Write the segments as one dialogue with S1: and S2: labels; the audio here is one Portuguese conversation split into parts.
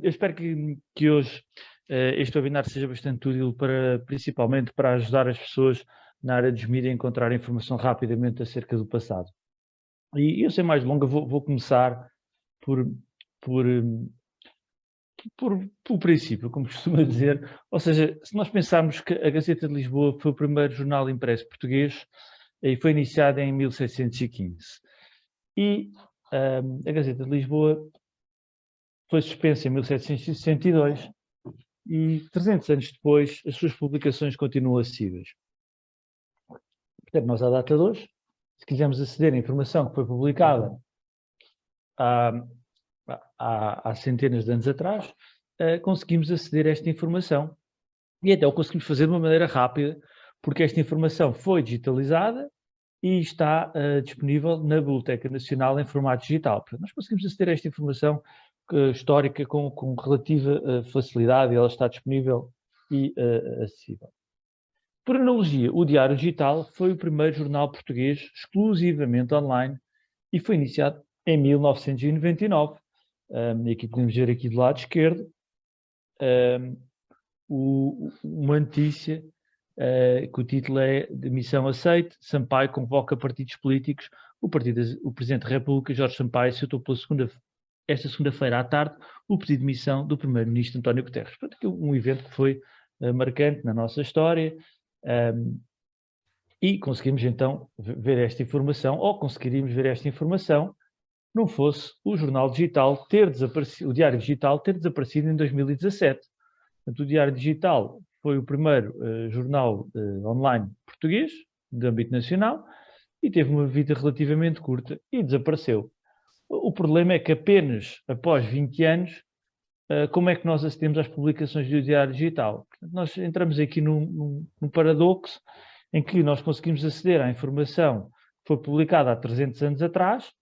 S1: Eu espero que, que hoje uh, este webinar seja bastante útil para, principalmente para ajudar as pessoas na área dos mídias a encontrar informação rapidamente acerca do passado. E eu, sem mais longa, vou, vou começar por, por, por, por princípio, como costuma dizer, ou seja, se nós pensarmos que a Gazeta de Lisboa foi o primeiro jornal impresso português e foi iniciado em 1615. E um, a Gazeta de Lisboa foi suspensa em 1762 e 300 anos depois as suas publicações continuam acessíveis. Portanto, nós à data de hoje, se quisermos aceder à informação que foi publicada há, há, há centenas de anos atrás, uh, conseguimos aceder a esta informação. E até o conseguimos fazer de uma maneira rápida, porque esta informação foi digitalizada e está uh, disponível na Biblioteca Nacional em formato digital. Portanto, nós conseguimos aceder a esta informação histórica com, com relativa uh, facilidade ela está disponível e acessível. Por analogia, o Diário Digital foi o primeiro jornal português exclusivamente online e foi iniciado em 1999. Um, e aqui podemos ver aqui do lado esquerdo um, o, uma notícia uh, que o título é de missão aceite, Sampaio convoca partidos políticos, o, partido, o Presidente da República, Jorge Sampaio, aceitou pela segunda, esta segunda-feira à tarde o pedido de missão do Primeiro-Ministro António Guterres. Portanto, um evento que foi uh, marcante na nossa história um, e conseguimos então ver esta informação, ou conseguiríamos ver esta informação, não fosse o jornal digital ter desaparecido, o diário digital ter desaparecido em 2017. Portanto, o diário digital foi o primeiro uh, jornal uh, online português, de âmbito nacional, e teve uma vida relativamente curta e desapareceu. O problema é que apenas após 20 anos, uh, como é que nós acedemos às publicações do Diário Digital? Nós entramos aqui num, num, num, paradoxo em que nós conseguimos aceder à informação que foi publicada há 300 anos atrás,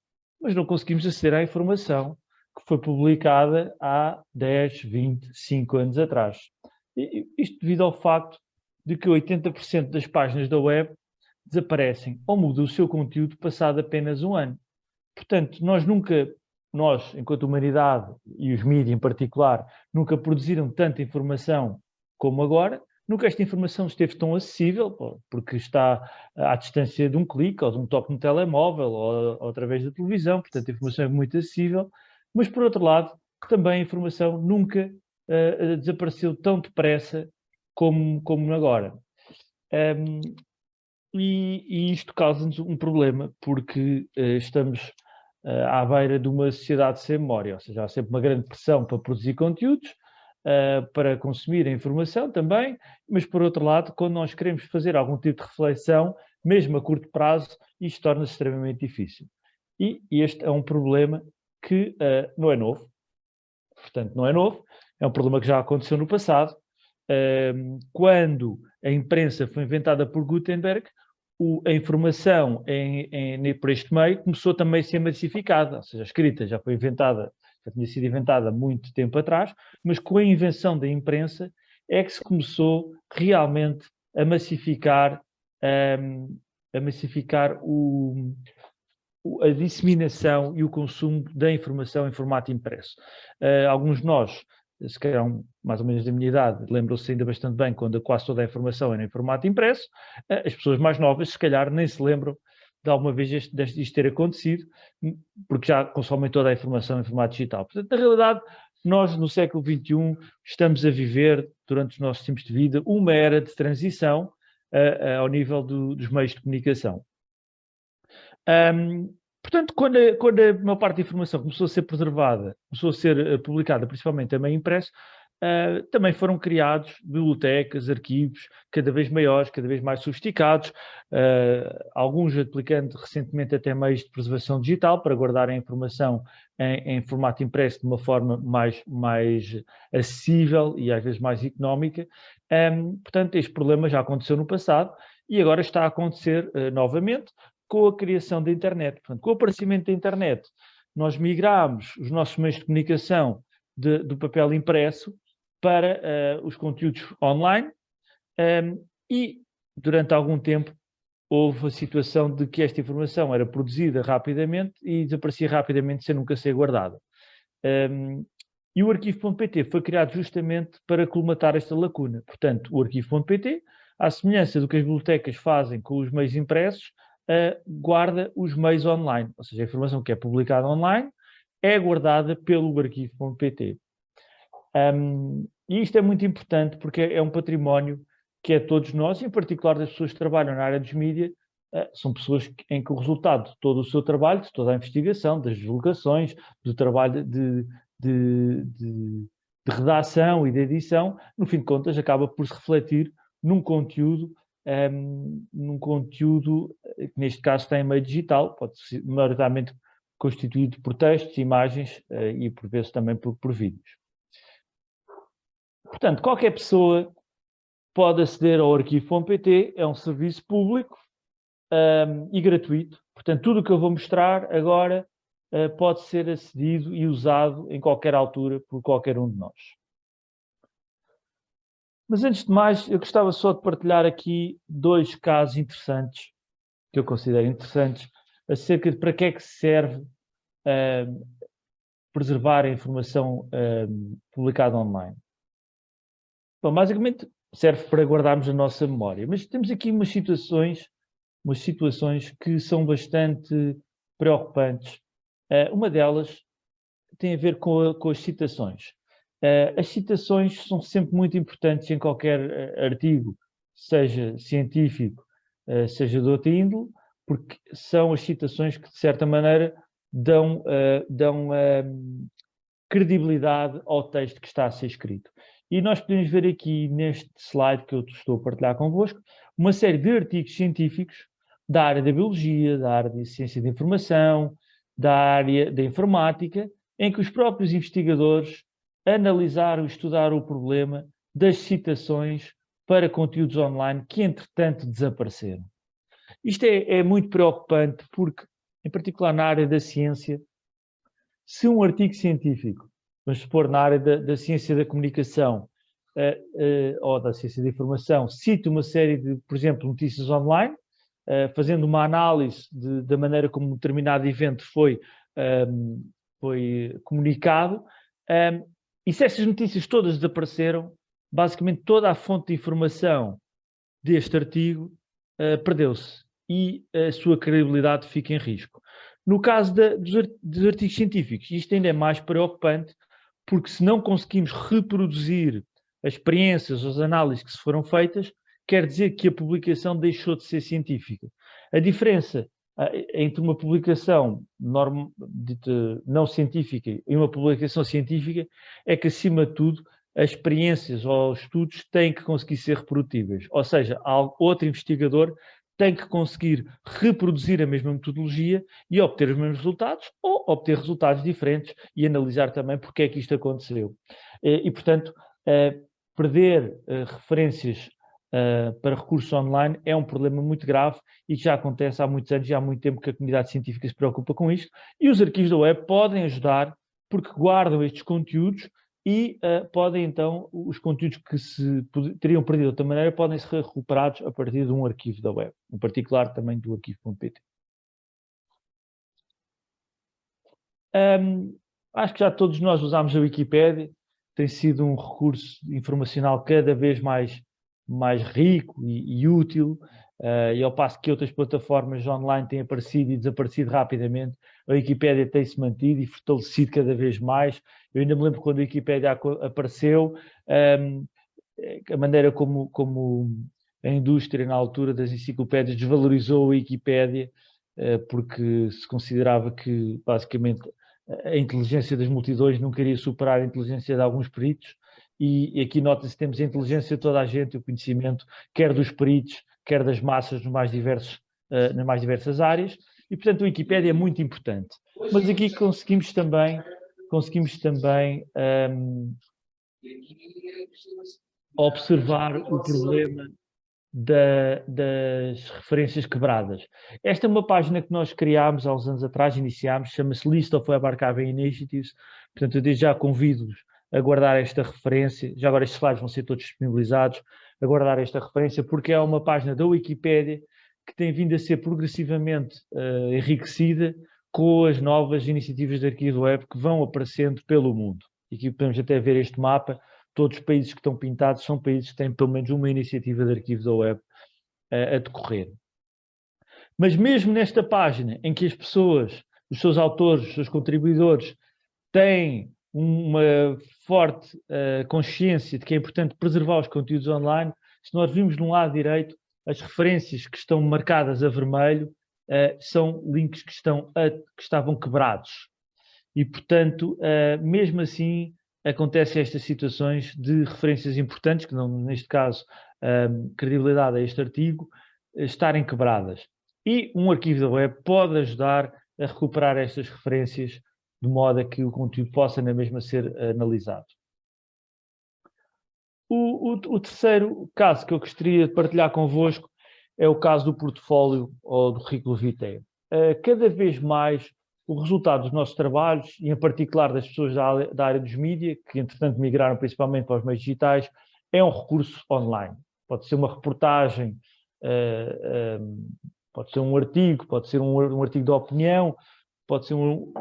S1: mas não conseguimos aceder à informação que foi publicada há 10, 20, 5 anos atrás. Isto devido ao facto de que 80% das páginas da web desaparecem ou mudam o seu conteúdo passado apenas um ano. Portanto, nós nunca, nós, enquanto humanidade e os mídias em particular, nunca produziram tanta informação como agora, nunca esta informação esteve tão acessível, porque está à distância de um clique, ou de um toque no telemóvel, ou, ou através da televisão, portanto a informação é muito acessível, mas por outro lado, também a informação nunca uh, desapareceu tão depressa como, como agora. Um, e, e, isto causa-nos um problema, porque uh, estamos à beira de uma sociedade sem memória, ou seja, há sempre uma grande pressão para produzir conteúdos, uh, para consumir a informação também, mas por outro lado, quando nós queremos fazer algum tipo de reflexão, mesmo a curto prazo, isto torna-se extremamente difícil. E este é um problema que não é novo, portanto não é novo, é um problema que já aconteceu no passado. quando a imprensa foi inventada por Gutenberg, o, a informação em, em, por este meio começou também a ser massificada, ou seja, a escrita já foi inventada, já tinha sido inventada muito tempo atrás, mas com a invenção da imprensa é que se começou realmente a massificar, um, a massificar o, a disseminação e o consumo da informação em formato impresso. Uh, alguns de nós se calhar mais ou menos da minha idade, lembram-se ainda bastante bem quando quase toda a informação era em formato impresso, eh, as pessoas mais novas se calhar nem se lembram de alguma vez isto, isto ter acontecido, hum, porque já consomem toda a informação em formato digital. Portanto, na realidade, nós no século XXI estamos a viver, durante os nossos tempos de vida, uma era de transição uh, uh, ao nível do, dos meios de comunicação. Um, Portanto, quando a, quando a maior parte da informação começou a ser preservada, começou a ser uh, publicada, principalmente também impresso, uh, também foram criados bibliotecas, arquivos cada vez maiores, cada vez mais sofisticados, uh, alguns aplicando recentemente até meios de preservação digital para guardar a informação em, em formato impresso de uma forma mais, mais acessível e às vezes mais económica. Um, portanto, este problema já aconteceu no passado e agora está a acontecer novamente, com a criação da internet. Portanto, com o aparecimento da internet, nós migramos os nossos meios de comunicação de, do papel impresso para uh, os conteúdos online um, ehm, e, durante algum tempo, houve a situação de que esta informação era produzida rapidamente e desaparecia rapidamente sem nunca ser guardada. Um, ehm, E o arquivo.pt foi criado justamente para colmatar esta lacuna. Portanto, o arquivo.pt, à semelhança do que as bibliotecas fazem com os meios impressos, uh, guarda os meios online. Ou seja, a informação que é publicada online é guardada pelo arquivo.pt. Um, e isto é muito importante porque é um património que é todos nós, em particular das pessoas que trabalham na área dos mídias, uh, são pessoas em que o resultado de todo o seu trabalho, de toda a investigação, das divulgações, do trabalho de, de, de, de redação e de edição, no fim de contas acaba por se refletir num conteúdo um, num conteúdo que neste caso tem meio digital, pode ser maioritariamente constituído por textos, imagens uh, e por vezes também por, por vídeos. Portanto, qualquer pessoa pode aceder ao arquivo.pt, é um serviço público um, e gratuito. Portanto, tudo o que eu vou mostrar agora uh, pode ser acedido e usado em qualquer altura por qualquer um de nós. Mas antes de mais, eu gostava só de partilhar aqui dois casos interessantes, que eu considero interessantes, acerca de para que é que serve uh, preservar a informação uh, publicada online. Bom, basicamente serve para guardarmos a nossa memória, mas temos aqui umas situações, umas situações que são bastante preocupantes. Uh, uma delas tem a ver com, a, com as citações. Uh, as citações são sempre muito importantes em qualquer uh, artigo, seja científico, uh, seja de outra índole, porque são as citações que, de certa maneira, dão, dão ehm, credibilidade ao texto que está a ser escrito. E nós podemos ver aqui neste slide que eu estou a partilhar convosco, uma série de artigos científicos da área da biologia, da área da ciência da informação, da área da informática, em que os próprios investigadores analisar ou estudar o problema das citações para conteúdos online que, entretanto, desapareceram. Isto é, é muito preocupante porque, em particular na área da ciência, se um artigo científico, vamos supor na área da, da ciência da comunicação uh, uh, ou da ciência da informação, cita uma série de, por exemplo, notícias online, uh, fazendo uma análise de, da maneira como um determinado evento foi, um, foi comunicado, um, e se essas notícias todas desapareceram, basicamente toda a fonte de informação deste artigo uh, perdeu-se e a sua credibilidade fica em risco. No caso de, dos, artigos científicos, isto ainda é mais preocupante, porque se não conseguimos reproduzir as experiências, as análises que se foram feitas, quer dizer que a publicação deixou de ser científica. A diferença entre uma publicação dita, não científica e uma publicação científica é que, acima de tudo, as experiências ou os estudos têm que conseguir ser reprodutíveis. Ou seja, outro investigador tem que conseguir reproduzir a mesma metodologia e obter os mesmos resultados ou obter resultados diferentes e analisar também porque é que isto aconteceu. E, portanto, eh, perder eh, referências uh, para recursos online é um problema muito grave e que já acontece há muitos anos e há muito tempo que a comunidade científica se preocupa com isto. E os arquivos da web podem ajudar porque guardam estes conteúdos e uh, podem então, os conteúdos que se teriam perdido de outra maneira, podem ser recuperados a partir de um arquivo da web, em particular também do arquivo.pt. Um, acho que já todos nós usamos a Wikipédia, tem sido um recurso informacional cada vez mais mais rico e, e útil, uh, e ao passo que outras plataformas online têm aparecido e desaparecido rapidamente, a Wikipédia tem-se mantido e fortalecido cada vez mais. Eu ainda me lembro quando a Wikipédia apareceu, um, ehm, a maneira como, como a indústria, na altura das enciclopédias, desvalorizou a Wikipédia, uh, porque se considerava que, basicamente, a inteligência das multidões não queria superar a inteligência de alguns peritos, e, aqui nota-se temos a inteligência de toda a gente, o conhecimento, quer dos peritos, quer das massas nos mais diversos, uh, nas mais diversas áreas, e portanto a Wikipédia é muito importante. Mas aqui conseguimos também, conseguimos também um, observar o problema da, das referências quebradas. Esta é uma página que nós criámos há uns anos atrás, iniciámos, chama-se List of Web Archiving Initiatives, portanto eu desde já convido-vos a guardar esta referência, já agora estes slides vão ser todos disponibilizados, a guardar esta referência, porque é uma página da Wikipédia que tem vindo a ser progressivamente uh, enriquecida com as novas iniciativas de arquivo web que vão aparecendo pelo mundo. e aqui podemos até ver este mapa, todos os países que estão pintados são países que têm pelo menos uma iniciativa de arquivo da web a decorrer. Mas mesmo nesta página em que as pessoas, os seus autores, os seus contribuidores, têm uma forte uh, consciência de que é importante preservar os conteúdos online, se nós vimos no lado direito, as referências que estão marcadas a vermelho uh, são links que, estão a, que estavam quebrados. E, portanto, uh, mesmo assim, acontecem estas situações de referências importantes, que não, neste caso, credibilidade a este artigo, estarem quebradas. E um arquivo da web pode ajudar a recuperar estas referências de modo a que o conteúdo possa na mesma ser analisado. O, o, o, terceiro caso que eu gostaria de partilhar convosco é o caso do portfólio ou do currículo vitae. Uh, cada vez mais o resultado dos nossos trabalhos, e em particular das pessoas da, área dos mídias, que entretanto migraram principalmente para os meios digitais, é um recurso online. Pode ser uma reportagem, uh, pode ser um artigo, pode ser um artigo de opinião, pode ser um,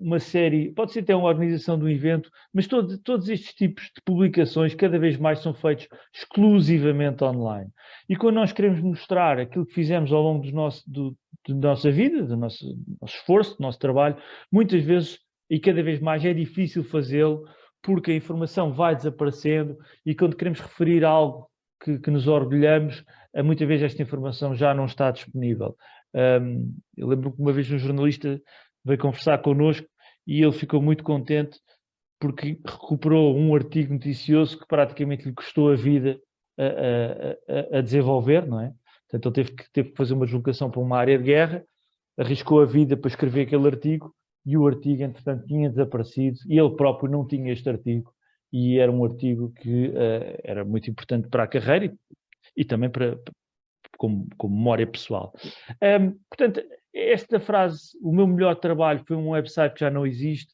S1: uma série, pode ser até uma organização de um evento, mas todo, todos estes tipos de publicações cada vez mais são feitos exclusivamente online. E quando nós queremos mostrar aquilo que fizemos ao longo do nosso, do, da nossa vida, do nosso, do nosso esforço, do nosso trabalho, muitas vezes e cada vez mais é difícil fazê-lo porque a informação vai desaparecendo e quando queremos referir algo que, que nos orgulhamos, muitas vezes esta informação já não está disponível. Um, eu lembro que uma vez um jornalista veio conversar connosco e ele ficou muito contente porque recuperou um artigo noticioso que praticamente lhe custou a vida a, a, a desenvolver, não é? Portanto, ele teve que, teve que fazer uma deslocação para uma área de guerra, arriscou a vida para escrever aquele artigo e o artigo, entretanto, tinha desaparecido e ele próprio não tinha este artigo e era um artigo que uh, era muito importante para a carreira e, e também para, como, como memória pessoal. Um, portanto, esta frase, o meu melhor trabalho foi um website que já não existe,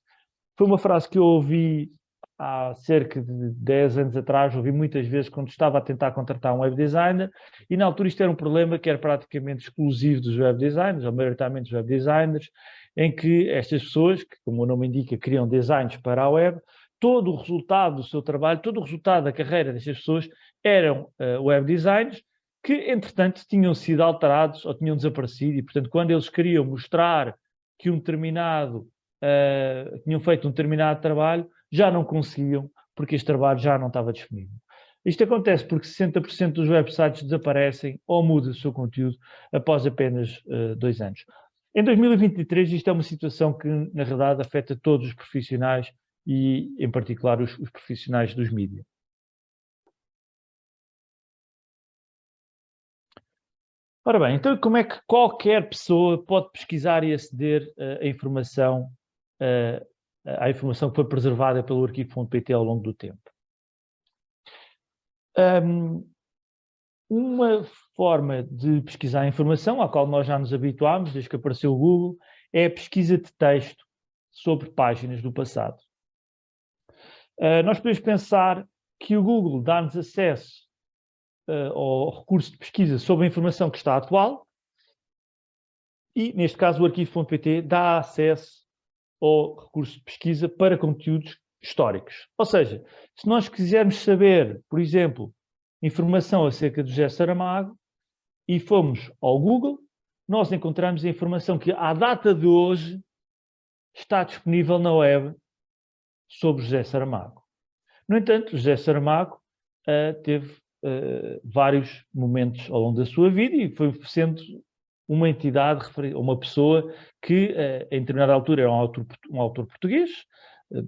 S1: foi uma frase que eu ouvi há cerca de 10 anos atrás, ouvi muitas vezes quando estava a tentar contratar um web designer, e na altura isto era um problema que era praticamente exclusivo dos web designers, ou maioritariamente dos web designers, em que estas pessoas, que como o nome indica, criam designs para a web, todo o resultado do seu trabalho, todo o resultado da carreira destas pessoas eram uh, web designers, que, entretanto, tinham sido alterados ou tinham desaparecido e, portanto, quando eles queriam mostrar que um determinado, uh, tinham feito um determinado trabalho, já não conseguiam, porque este trabalho já não estava disponível. Isto acontece porque 60% dos websites desaparecem ou mudam o seu conteúdo após apenas uh, dois anos. Em 2023, isto é uma situação que, na realidade, afeta todos os profissionais e, em particular, os, os profissionais dos mídias. Ora bem, então como é que qualquer pessoa pode pesquisar e aceder uh, a informação, uh, à informação que foi preservada pelo arquivo.pt ao longo do tempo? Um, uma forma de pesquisar a informação, à qual nós já nos habituámos desde que apareceu o Google, é a pesquisa de texto sobre páginas do passado. Uh, nós podemos pensar que o Google dá-nos acesso uh, ao recurso de pesquisa sobre a informação que está atual e, neste caso, o arquivo.pt dá acesso ao recurso de pesquisa para conteúdos históricos. Ou seja, se nós quisermos saber, por exemplo, informação acerca do José Saramago e fomos ao Google, nós encontramos a informação que, à data de hoje, está disponível na web sobre José Saramago. No entanto, José Saramago uh, teve uh, vários momentos ao longo da sua vida e foi sendo uma entidade, uma pessoa que, uh, em determinada altura, era um autor, um autor português, uh,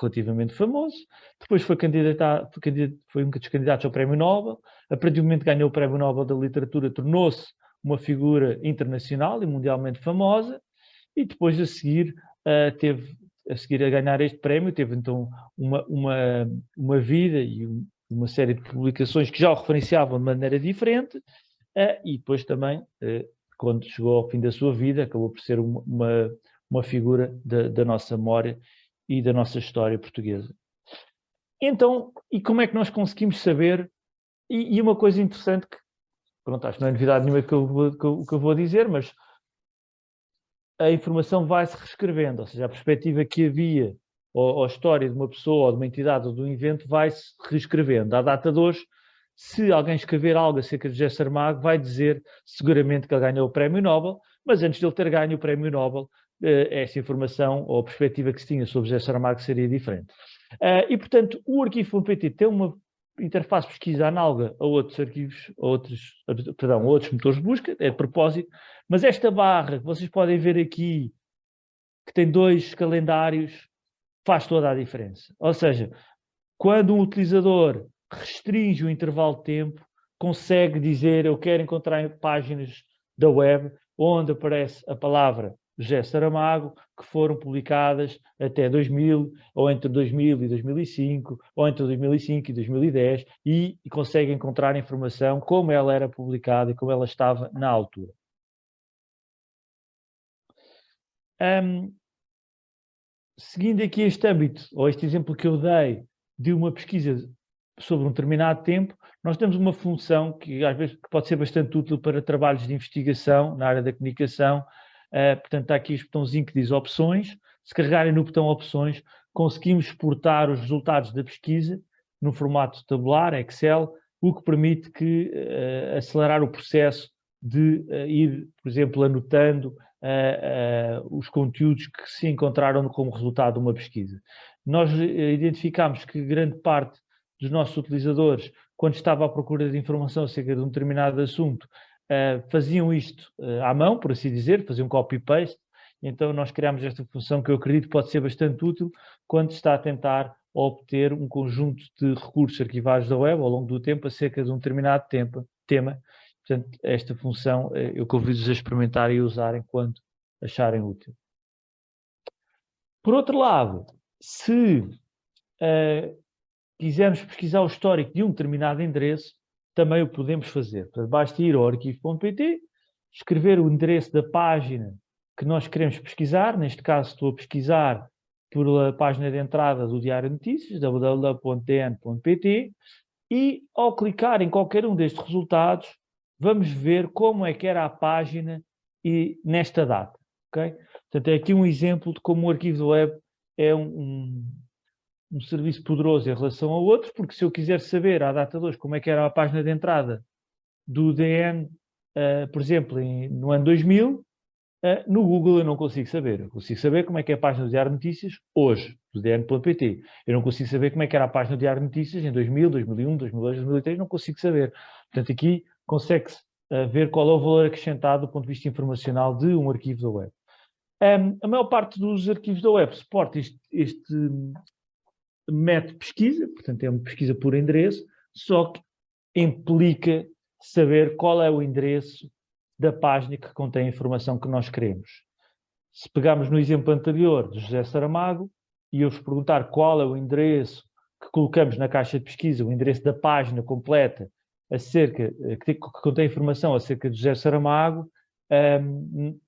S1: relativamente famoso, depois foi, candidato, foi um dos candidatos ao Prémio Nobel, a partir do momento que ganhou o Prémio Nobel da Literatura, tornou-se uma figura internacional e mundialmente famosa, e depois a seguir uh, teve a seguir a ganhar este prémio, teve então uma, uma, uma vida e um, uma série de publicações que já o referenciavam de maneira diferente, uh, e depois também, uh, quando chegou ao fim da sua vida, acabou por ser uma, uma, figura da, da, nossa memória e da nossa história portuguesa. Então, e como é que nós conseguimos saber? E, e uma coisa interessante que, pronto, acho que não é novidade nenhuma que eu, que eu, que eu vou dizer, mas a informação vai se reescrevendo, ou seja, a perspectiva que havia ou, ou, a história de uma pessoa, ou de uma entidade, ou de um evento, vai-se reescrevendo. À data de hoje, se alguém escrever algo acerca de José Saramago, vai dizer seguramente que ele ganhou o Prémio Nobel, mas antes de ele ter ganho o Prémio Nobel, eh, essa informação ou a perspectiva que se tinha sobre José Saramago seria diferente. Eh, e, portanto, o arquivo.pt tem uma interface de pesquisa análoga a outros arquivos, a outros, perdão, a outros motores de busca, é de propósito, mas esta barra que vocês podem ver aqui, que tem dois calendários, faz toda a diferença. Ou seja, quando um utilizador restringe o intervalo de tempo, consegue dizer eu quero encontrar páginas da web onde aparece a palavra José Saramago, que foram publicadas até 2000, ou entre 2000 e 2005, ou entre 2005 e 2010, e, e consegue encontrar informação como ela era publicada e como ela estava na altura. Um, seguindo aqui este âmbito, ou este exemplo que eu dei de uma pesquisa sobre um determinado tempo, nós temos uma função que às vezes pode ser bastante útil para trabalhos de investigação na área da comunicação, Uh, portanto, está aqui este botãozinho que diz opções. Se carregarem no botão opções, conseguimos exportar os resultados da pesquisa no formato tabular, Excel, o que permite que, uh, acelerar o processo de uh, ir, por exemplo, anotando os conteúdos que se encontraram como resultado de uma pesquisa. Nós identificamos que grande parte dos nossos utilizadores, quando estava à procura de informação acerca de um determinado assunto, uh, faziam isto uh, à mão, por assim dizer, faziam copy-paste, então nós criámos esta função que eu acredito pode ser bastante útil quando está a tentar obter um conjunto de recursos arquivados da web ao longo do tempo acerca de um determinado tempo, tema. Portanto, esta função eh, eu convido-vos a experimentar e usarem quando acharem útil. Por outro lado, se uh, quisermos pesquisar o histórico de um determinado endereço, também o podemos fazer. Portanto, basta ir ao arquivo.pt, escrever o endereço da página que nós queremos pesquisar, neste caso estou a pesquisar pela página de entrada do Diário de Notícias, www.dn.pt, e ao clicar em qualquer um destes resultados, vamos ver como é que era a página e nesta data. Okay? Portanto, é aqui um exemplo de como o arquivo do web é um, um um serviço poderoso em relação a outros, porque se eu quiser saber à data de hoje como é que era a página de entrada do DN, uh, eh, por exemplo, em, no ano 2000, uh, eh, no Google eu não consigo saber. Eu consigo saber como é que é a página do Diário de Notícias hoje, do DN.pt. Eu não consigo saber como é que era a página do Diário de Notícias em 2000, 2001, 2002, 2003, não consigo saber. Portanto, aqui consegue-se uh, ver qual é o valor acrescentado do ponto de vista informacional de um arquivo da web. Um, a maior parte dos arquivos da web suporta este, este, método de pesquisa, portanto é uma pesquisa por endereço, só que implica saber qual é o endereço da página que contém a informação que nós queremos. Se pegarmos no exemplo anterior de José Saramago, e eu vos perguntar qual é o endereço que colocamos na caixa de pesquisa, o endereço da página completa acerca, que, que contém informação acerca de José Saramago, um,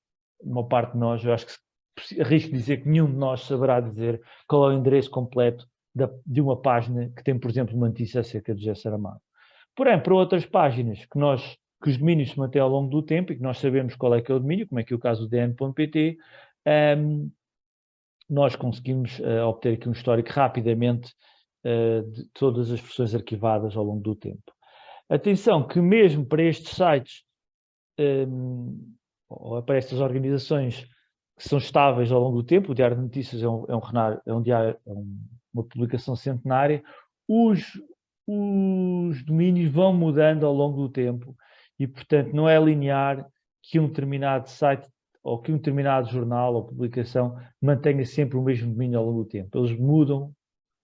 S1: uma parte de nós, eu acho que arrisco dizer que nenhum de nós saberá dizer qual é o endereço completo da, de uma página que tem, por exemplo, uma notícia acerca de José Saramago. Porém, para outras páginas que, nós, que os domínios se mantêm ao longo do tempo e que nós sabemos qual é que é o domínio, como é que é o caso do dn.pt, um, nós conseguimos uh, obter aqui um histórico rapidamente uh, de todas as versões arquivadas ao longo do tempo. Atenção que mesmo para estes sites, um, ou para estas organizações que são estáveis ao longo do tempo, o Diário de Notícias é um, é um, é um, diário, é um uma publicação centenária, os, os domínios vão mudando ao longo do tempo e, portanto, não é linear que um determinado site ou que um determinado jornal ou publicação mantenha sempre o mesmo domínio ao longo do tempo. Eles mudam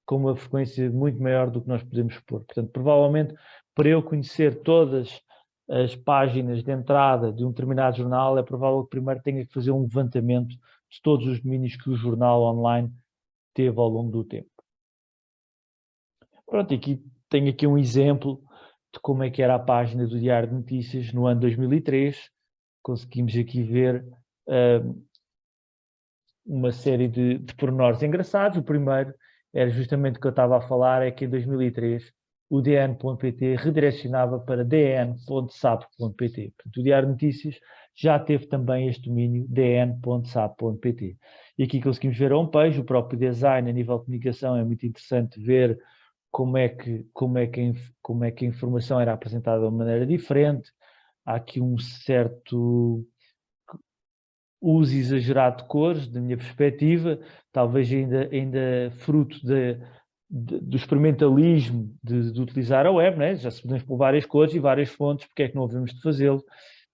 S1: com uma frequência muito maior do que nós podemos pôr. Portanto, provavelmente, para eu conhecer todas as páginas de entrada de um determinado jornal, é provável que primeiro tenha que fazer um levantamento de todos os domínios que o jornal online teve ao longo do tempo. Pronto, aqui tenho aqui um exemplo de como é que era a página do Diário de Notícias no ano 2003. Conseguimos aqui ver uh, uma série de, de pormenores engraçados. O primeiro era justamente o que eu estava a falar, é que em 2003 o dn.pt redirecionava para dn.sap.pt. O Diário de Notícias já teve também este domínio dn.sap.pt. E aqui conseguimos ver a homepage, o próprio design a nível de comunicação é muito interessante ver como é que, como é que, como é que a informação era apresentada de uma maneira diferente. Há aqui um certo uso exagerado de cores, da minha perspectiva, talvez ainda, ainda fruto de, do experimentalismo de, de, utilizar a web, né? já se podemos pôr várias cores e várias fontes, porque é que não havemos de fazê-lo?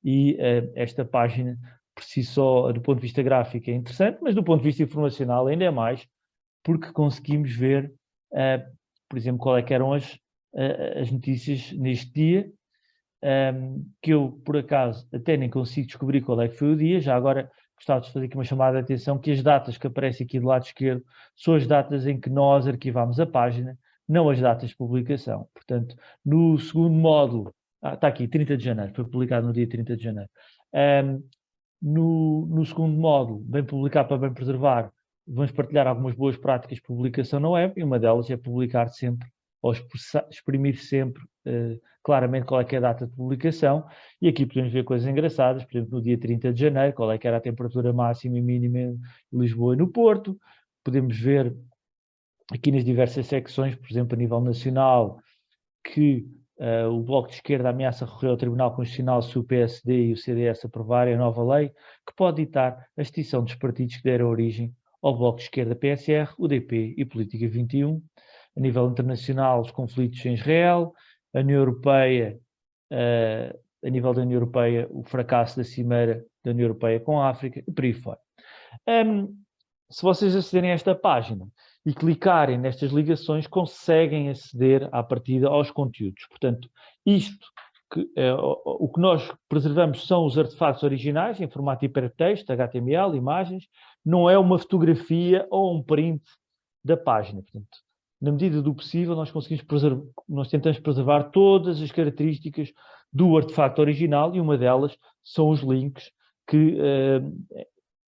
S1: E uh, esta página, por si só, do ponto de vista gráfico, é interessante, mas do ponto de vista informacional ainda é mais, porque conseguimos ver, uh, por exemplo, qual é eram as, uh, as notícias neste dia, um, que eu, por acaso, até nem consigo descobrir qual é que foi o dia, já agora gostava de fazer aqui uma chamada de atenção que as datas que aparecem aqui do lado esquerdo são as datas em que nós arquivamos a página, não as datas de publicação. Portanto, no segundo módulo, ah, está aqui, 30 de janeiro, foi publicado no dia 30 de janeiro. Um, no, no, segundo módulo, bem publicar para bem preservar, vamos partilhar algumas boas práticas de publicação na web e uma delas é publicar sempre ou exprimir sempre uh, claramente qual é, é a data de publicação. E aqui podemos ver coisas engraçadas, por exemplo, no dia 30 de janeiro, qual é que era a temperatura máxima e mínima em Lisboa e no Porto. Podemos ver aqui nas diversas secções, por exemplo, a nível nacional, que uh, o Bloco de Esquerda ameaça recorrer ao Tribunal Constitucional se o PSD e o CDS aprovarem a nova lei, que pode ditar a extinção dos partidos que deram origem ao Bloco de Esquerda PSR, UDP e Política 21 a nível internacional, os conflitos em Israel, a União Europeia, uh, a nível da União Europeia, o fracasso da cimeira da União Europeia com a África, e por aí fora. Um, se vocês acederem a esta página e clicarem nestas ligações, conseguem aceder à partida aos conteúdos. Portanto, isto, que, é, o, que nós preservamos são os artefactos originais, em formato hipertexto, HTML, imagens, não é uma fotografia ou um print da página. Portanto, na medida do possível, nós conseguimos preservar, nós tentamos preservar todas as características do artefacto original e uma delas são os links que uh,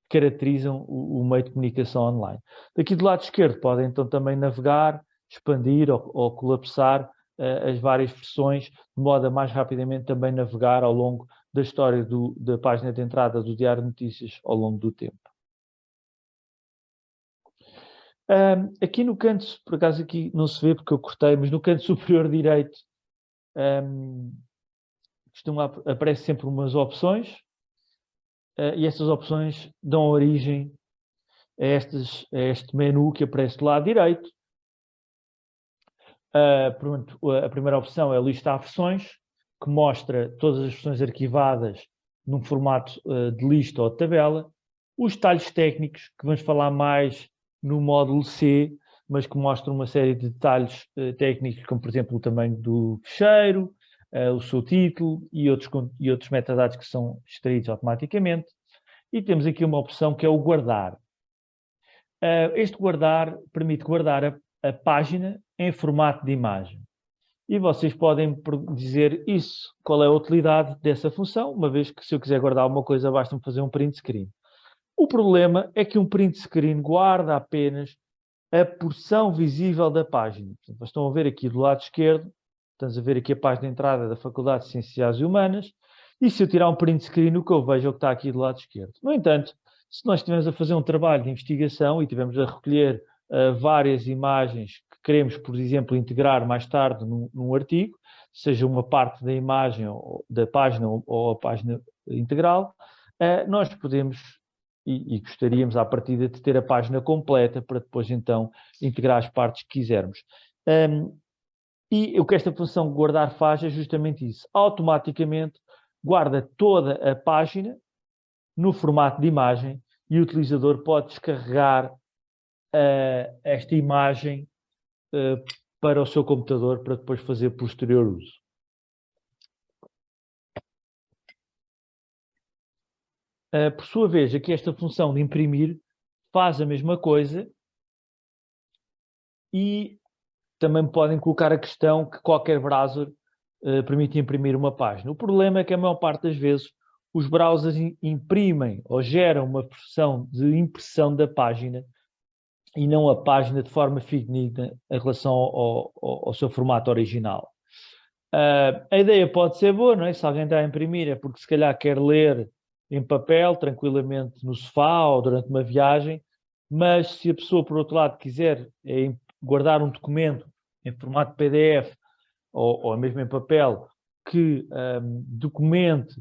S1: caracterizam o, o, meio de comunicação online. Daqui do lado esquerdo podem então também navegar, expandir ou, ou colapsar uh, as várias versões, de modo a mais rapidamente também navegar ao longo da história do, da página de entrada do Diário de Notícias ao longo do tempo. Um, aqui no canto, por acaso aqui não se vê porque eu cortei, mas no canto superior direito um, costuma, aparece sempre umas opções uh, e essas opções dão origem a, estes, a este menu que aparece do lado direito. Uh, pronto, a primeira opção é a lista de versões, que mostra todas as versões arquivadas num formato uh, de lista ou de tabela. Os detalhes técnicos, que vamos falar mais no módulo C, mas que mostra uma série de detalhes uh, técnicos, como por exemplo o tamanho do fecheiro, uh, o seu título e outros, e outros metadados que são extraídos automaticamente. E temos aqui uma opção que é o guardar. Uh, este guardar permite guardar a, a página em formato de imagem. E vocês podem dizer isso, qual é a utilidade dessa função, uma vez que se eu quiser guardar alguma coisa, basta-me fazer um print screen. O problema é que um print screen guarda apenas a porção visível da página. Portanto, vocês estão a ver aqui do lado esquerdo, estamos a ver aqui a página de entrada da Faculdade de Ciências Humanas, e se eu tirar um print screen, o que eu vejo é o que está aqui do lado esquerdo. No entanto, se nós estivermos a fazer um trabalho de investigação e estivermos a recolher uh, várias imagens que queremos, por exemplo, integrar mais tarde num, num artigo, seja uma parte da imagem ou da página ou, ou a página integral, uh, nós podemos e, e, gostaríamos, à partida, de ter a página completa para depois, então, integrar as partes que quisermos. Um, e o que esta função guardar faz é justamente isso. Automaticamente guarda toda a página no formato de imagem e o utilizador pode descarregar uh, esta imagem uh, para o seu computador para depois fazer posterior uso. Uh, por sua vez, aqui esta função de imprimir faz a mesma coisa e também podem colocar a questão que qualquer browser uh, permite imprimir uma página. O problema é que a maior parte das vezes os browsers imprimem ou geram uma versão de impressão da página e não a página de forma fidedigna em relação ao, ao, ao seu formato original. Uh, a ideia pode ser boa, não é? Se alguém está a imprimir é porque se calhar quer ler em papel, tranquilamente no sofá ou durante uma viagem, mas se a pessoa, por outro lado, quiser é, guardar um documento em formato PDF ou, ou mesmo em papel que um, documente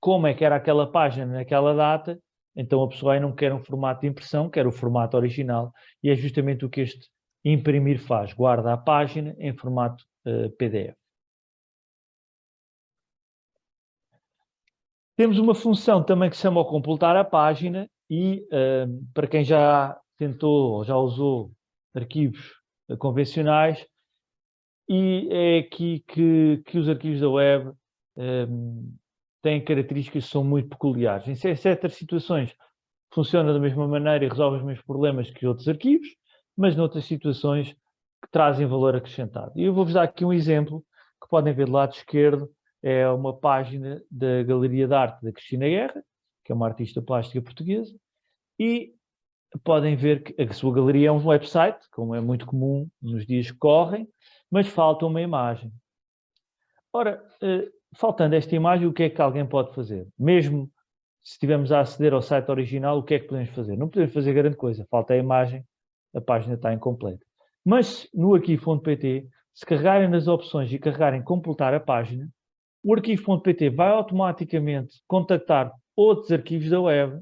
S1: como é que era aquela página naquela data, então a pessoa aí não quer um formato de impressão, quer o formato original, e é justamente o que este imprimir faz, guarda a página em formato uh, PDF. Temos uma função também que se chama completar a página e uh, para quem já tentou ou já usou arquivos uh, convencionais, e é aqui que, que os arquivos da web um, têm características que são muito peculiares. Em certas situações funciona da mesma maneira e resolve os mesmos problemas que outros arquivos, mas noutras situações que trazem valor acrescentado. E eu vou-vos dar aqui um exemplo que podem ver do lado esquerdo, é uma página da Galeria de Arte da Cristina Guerra, que é uma artista plástica portuguesa, e podem ver que a sua galeria é um website, como é muito comum nos dias que correm, mas falta uma imagem. Ora, eh, faltando esta imagem, o que é que alguém pode fazer? Mesmo se estivermos a aceder ao site original, o que é que podemos fazer? Não podemos fazer grande coisa, falta a imagem, a página está incompleta. Mas no arquivo.pt, se carregarem nas opções e carregarem completar a página, o arquivo.pt vai automaticamente contactar outros arquivos da web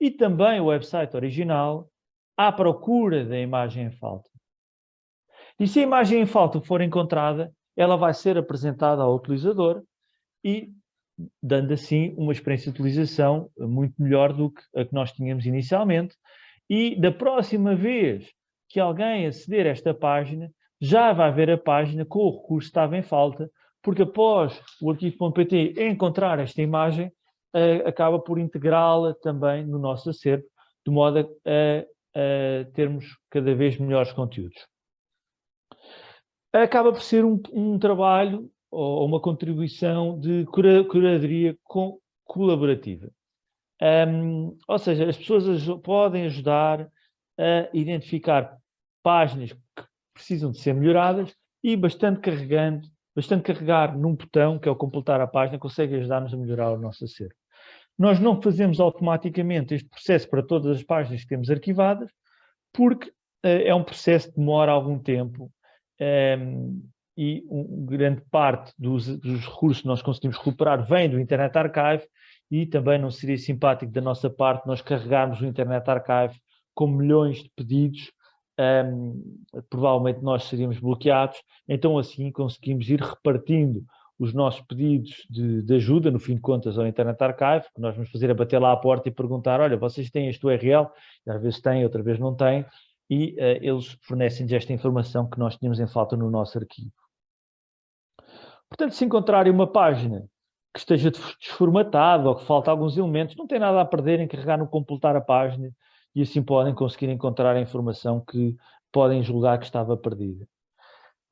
S1: e também o website original à procura da imagem em falta. E se a imagem em falta for encontrada, ela vai ser apresentada ao utilizador e dando assim uma experiência de utilização muito melhor do que a que nós tínhamos inicialmente. E da próxima vez que alguém aceder a esta página, já vai ver a página com o recurso que estava em falta, porque após o arquivo.pt encontrar esta imagem, uh, acaba por integrá-la também no nosso acervo, de modo a, a, termos cada vez melhores conteúdos. Acaba por ser um, um trabalho ou uma contribuição de cura, curadoria com, colaborativa. Um, ou seja, as pessoas podem ajudar a identificar páginas que precisam de ser melhoradas e bastante carregando bastante carregar num botão, que é o completar a página, consegue ajudar-nos a melhorar o nosso acervo. Nós não fazemos automaticamente este processo para todas as páginas que temos arquivadas, porque uh, é um processo que demora algum tempo um, ehm, e um, grande parte dos, dos, recursos que nós conseguimos recuperar vem do Internet Archive e também não seria simpático da nossa parte nós carregarmos o Internet Archive com milhões de pedidos um, provavelmente nós seríamos bloqueados, então assim conseguimos ir repartindo os nossos pedidos de, de, ajuda, no fim de contas, ao Internet Archive, que nós vamos fazer a bater lá à porta e perguntar, olha, vocês têm este URL, e às vezes têm, outra vez não têm, e uh, eles fornecem-nos esta informação que nós tínhamos em falta no nosso arquivo. Portanto, se encontrarem uma página que esteja desformatada ou que falta alguns elementos, não tem nada a perder em carregar no completar a página e assim podem conseguir encontrar a informação que podem julgar que estava perdida.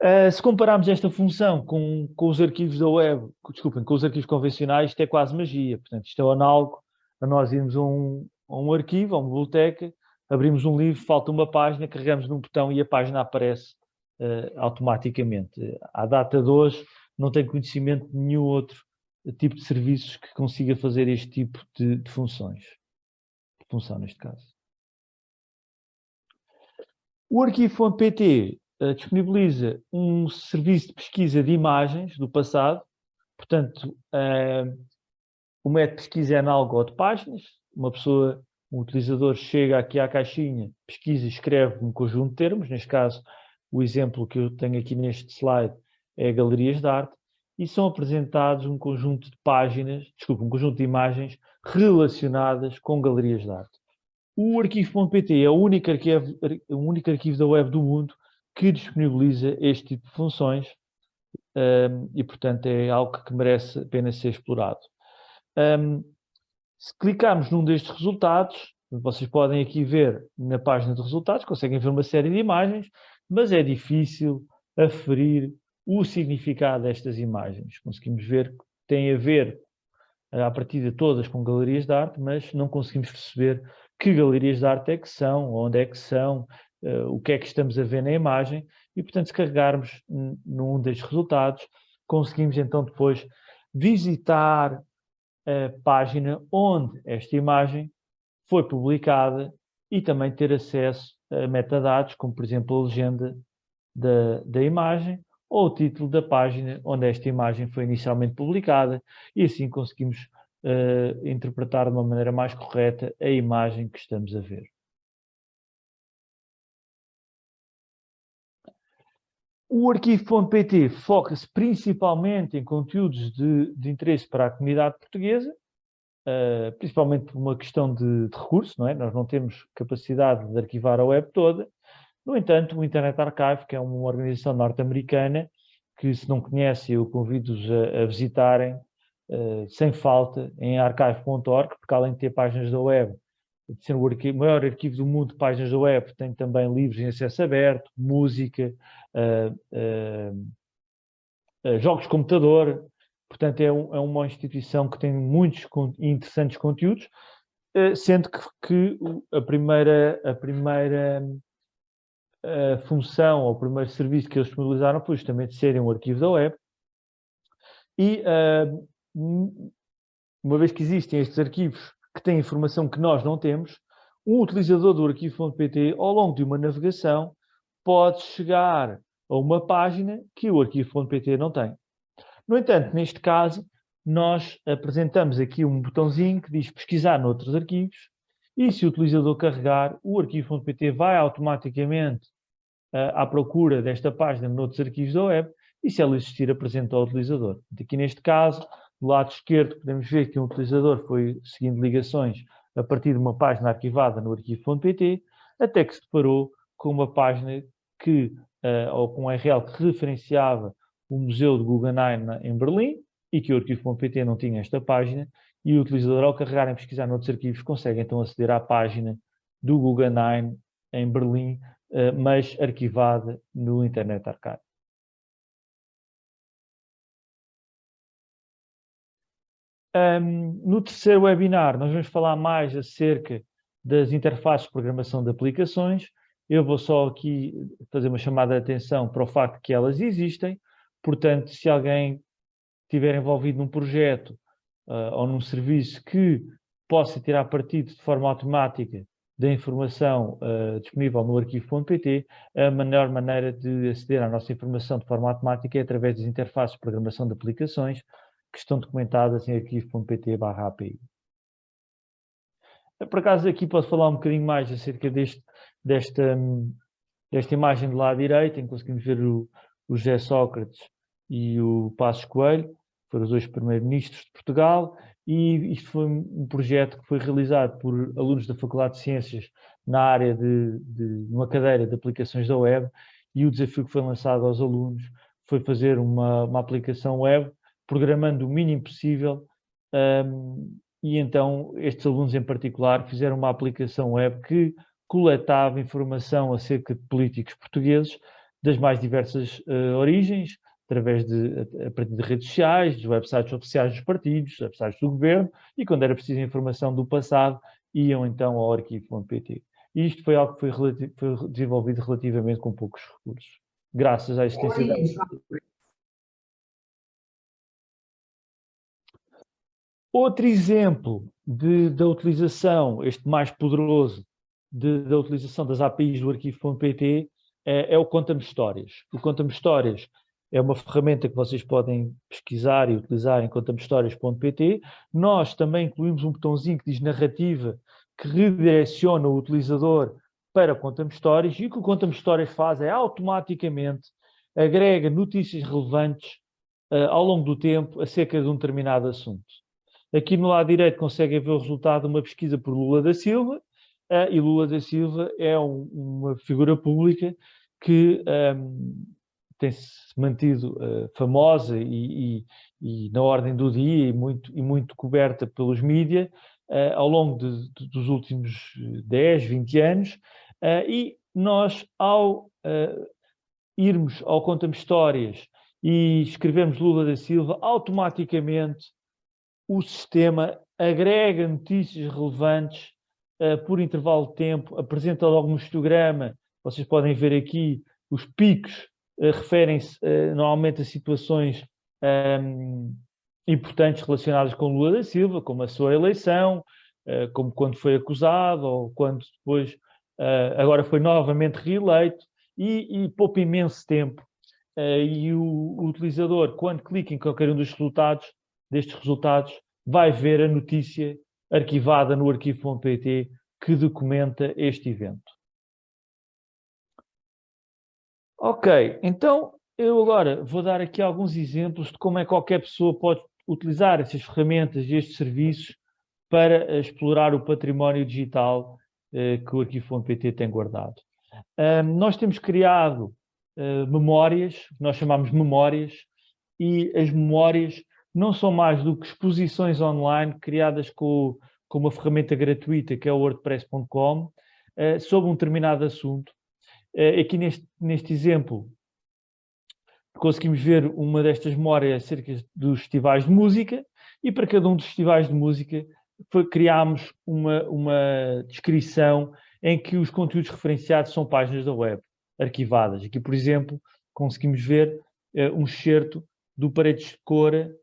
S1: Uh, se compararmos esta função com, com os arquivos da web, desculpem, com os arquivos convencionais, isto é quase magia. Portanto, isto é análogo a nós irmos a um, a um arquivo, a uma biblioteca, abrimos um livro, falta uma página, carregamos num botão e a página aparece uh, automaticamente. À data de hoje, não tenho conhecimento de nenhum outro tipo de serviços que consiga fazer este tipo de, de funções. De função, neste caso. O arquivo.pt uh, eh, disponibiliza um serviço de pesquisa de imagens do passado, portanto, uh, o método de pesquisa é análogo ao de páginas, uma pessoa, um utilizador chega aqui à caixinha, pesquisa e escreve um conjunto de termos, neste caso, o exemplo que eu tenho aqui neste slide é galerias de arte, e são apresentados um conjunto de páginas, desculpa, um conjunto de imagens relacionadas com galerias de arte. O arquivo.pt é o único arquivo, o único arquivo da web do mundo que disponibiliza este tipo de funções um, e, portanto, é algo que merece apenas ser explorado. Um, se clicarmos num destes resultados, vocês podem aqui ver na página de resultados, conseguem ver uma série de imagens, mas é difícil aferir o significado destas imagens. Conseguimos ver que tem a ver, a partir de todas, com galerias de arte, mas não conseguimos perceber que galerias de arte é que são, onde é que são, uh, o que é que estamos a ver na imagem e, portanto, se carregarmos num destes resultados, conseguimos então depois visitar a página onde esta imagem foi publicada e também ter acesso a metadados, como por exemplo a legenda da, da imagem ou o título da página onde esta imagem foi inicialmente publicada e assim conseguimos uh, interpretar de uma maneira mais correta a imagem que estamos a ver. O arquivo.pt foca-se principalmente em conteúdos de, de, interesse para a comunidade portuguesa, uh, principalmente por uma questão de, de recurso, não é? Nós não temos capacidade de arquivar a web toda. No entanto, o Internet Archive, que é uma organização norte-americana, que se não conhecem, eu convido-os a, a, visitarem, uh, sem falta, em archive.org, porque além de ter páginas da web, de ser o arquivo, maior arquivo do mundo de páginas da web, tem também livros em acesso aberto, música, uh, uh, jogos de computador, portanto é, um, é, uma instituição que tem muitos interessantes conteúdos, sendo que, que, a primeira, a primeira função ou o primeiro serviço que eles disponibilizaram foi justamente serem um arquivo da web. E uma vez que existem estes arquivos que tem informação que nós não temos, um utilizador do arquivo.pt, ao longo de uma navegação, pode chegar a uma página que o arquivo.pt não tem. No entanto, neste caso, nós apresentamos aqui um botãozinho que diz pesquisar noutros arquivos e se o utilizador carregar, o arquivo.pt vai automaticamente uh, à procura desta página noutros arquivos da web e se ela existir apresenta ao utilizador. Aqui neste caso, do lado esquerdo podemos ver que um utilizador foi seguindo ligações a partir de uma página arquivada no arquivo.pt, até que se deparou com uma página que, uh, ou com um URL que referenciava o Museu de Guggenheim em Berlim, e que o arquivo.pt não tinha esta página, e o utilizador, ao carregar em pesquisar noutros arquivos, consegue então aceder à página do Guggenheim em Berlim, uh, mas arquivada no Internet Archive. Um, no terceiro webinar, nós vamos falar mais acerca das interfaces de programação de aplicações. Eu vou só aqui fazer uma chamada de atenção para o facto que elas existem. Portanto, se alguém estiver envolvido num projeto uh, ou num serviço que possa tirar partido de forma automática da informação uh, disponível no arquivo.pt, a melhor maneira de aceder à nossa informação de forma automática é através das interfaces de programação de aplicações, que estão documentadas em arquivo.pt API. Por acaso aqui posso falar um bocadinho mais acerca deste, desta, desta imagem do lado direito, em que conseguimos ver o, o José Sócrates e o Passos Coelho, foram os dois primeiros-ministros de Portugal, e isto foi um projeto que foi realizado por alunos da Faculdade de Ciências na área de, de uma cadeira de aplicações da web, e o desafio que foi lançado aos alunos foi fazer uma, uma aplicação web programando o mínimo possível um, e então estes alunos em particular fizeram uma aplicação web que coletava informação acerca de políticos portugueses das mais diversas uh, origens, através de, a partir de redes sociais, dos websites oficiais dos partidos, websites do governo, e quando era preciso informação do passado, iam então ao arquivo.pt. E isto foi algo que foi, foi, desenvolvido relativamente com poucos recursos, graças à existência da... Outro exemplo de, da utilização, este mais poderoso, de, da utilização das APIs do arquivo.pt é, é, o Conta-me Histórias. O Conta-me Histórias é uma ferramenta que vocês podem pesquisar e utilizar em contamehistórias.pt. Nós também incluímos um botãozinho que diz narrativa, que redireciona o utilizador para Conta-me Histórias e o que o Conta-me Histórias faz é automaticamente agrega notícias relevantes uh, ao longo do tempo acerca de um determinado assunto. Aqui no lado direito conseguem ver o resultado de uma pesquisa por Lula da Silva, uh, e Lula da Silva é um, uma figura pública que um, tem-se mantido uh, famosa e, e, e, na ordem do dia e muito, e muito coberta pelos mídias uh, ao longo de, de, dos últimos 10, 20 anos, e nós, ao irmos ao Conta-me Histórias e escrevermos Lula da Silva, automaticamente o sistema agrega notícias relevantes uh, por intervalo de tempo, apresenta logo um histograma, vocês podem ver aqui os picos uh, referem-se uh, normalmente a situações um, importantes relacionadas com Lula da Silva, como a sua eleição, como quando foi acusado ou quando depois agora foi novamente reeleito e, e poupa imenso tempo. e o, o utilizador, quando clica em qualquer um dos resultados, destes resultados, vai ver a notícia arquivada no arquivo.pt que documenta este evento. Ok, então eu agora vou dar aqui alguns exemplos de como é que qualquer pessoa pode utilizar essas ferramentas e estes serviços para explorar o património digital eh, que o arquivo.pt tem guardado. Nós temos criado uh, memórias, nós chamamos memórias, e as memórias não são mais do que exposições online criadas com, com uma ferramenta gratuita que é o wordpress.com uh, sobre um determinado assunto. Uh, aqui neste, neste exemplo conseguimos ver uma destas memórias acerca dos festivais de música e para cada um dos festivais de música foi, criámos uma, uma descrição em que os conteúdos referenciados são páginas da web arquivadas. Aqui, por exemplo, conseguimos ver uh, um excerto do Paredes de Cora eh,